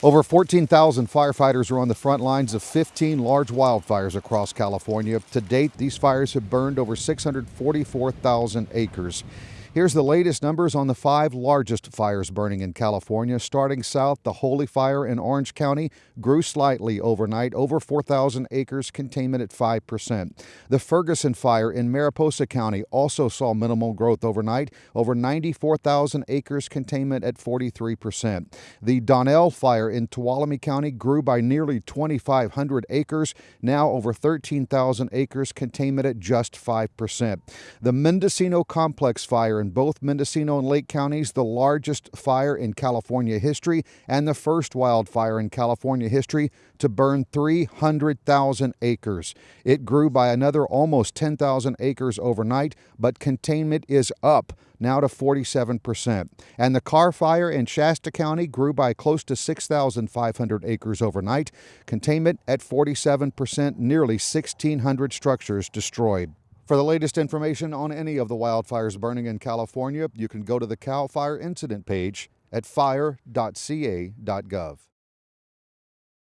Over 14,000 firefighters are on the front lines of 15 large wildfires across California. To date, these fires have burned over 644,000 acres. Here's the latest numbers on the five largest fires burning in California. Starting south, the Holy Fire in Orange County grew slightly overnight, over 4,000 acres, containment at 5%. The Ferguson Fire in Mariposa County also saw minimal growth overnight, over 94,000 acres, containment at 43%. The Donnell Fire in Tuolumne County grew by nearly 2,500 acres, now over 13,000 acres, containment at just 5%. The Mendocino Complex Fire in in both Mendocino and Lake counties, the largest fire in California history and the first wildfire in California history to burn 300,000 acres. It grew by another almost 10,000 acres overnight, but containment is up now to 47%. And the Carr Fire in Shasta County grew by close to 6,500 acres overnight, containment at 47%, nearly 1,600 structures destroyed. For the latest information on any of the wildfires burning in California, you can go to the CAL FIRE incident page at fire.ca.gov.